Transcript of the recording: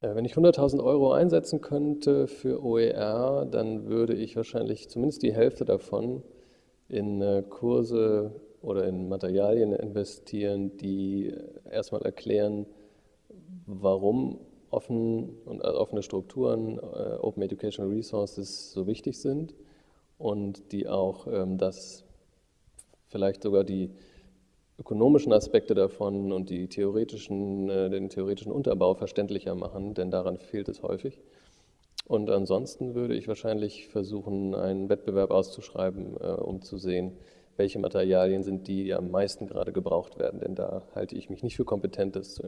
Äh, wenn ich 100.000 Euro einsetzen könnte für OER, dann würde ich wahrscheinlich zumindest die Hälfte davon in äh, Kurse oder in Materialien investieren, die erstmal erklären, warum offen und offene Strukturen, äh, Open Educational Resources so wichtig sind und die auch ähm, das vielleicht sogar die ökonomischen Aspekte davon und die theoretischen, äh, den theoretischen Unterbau verständlicher machen, denn daran fehlt es häufig. Und ansonsten würde ich wahrscheinlich versuchen, einen Wettbewerb auszuschreiben, äh, um zu sehen, welche Materialien sind die, die am meisten gerade gebraucht werden, denn da halte ich mich nicht für kompetent, das zu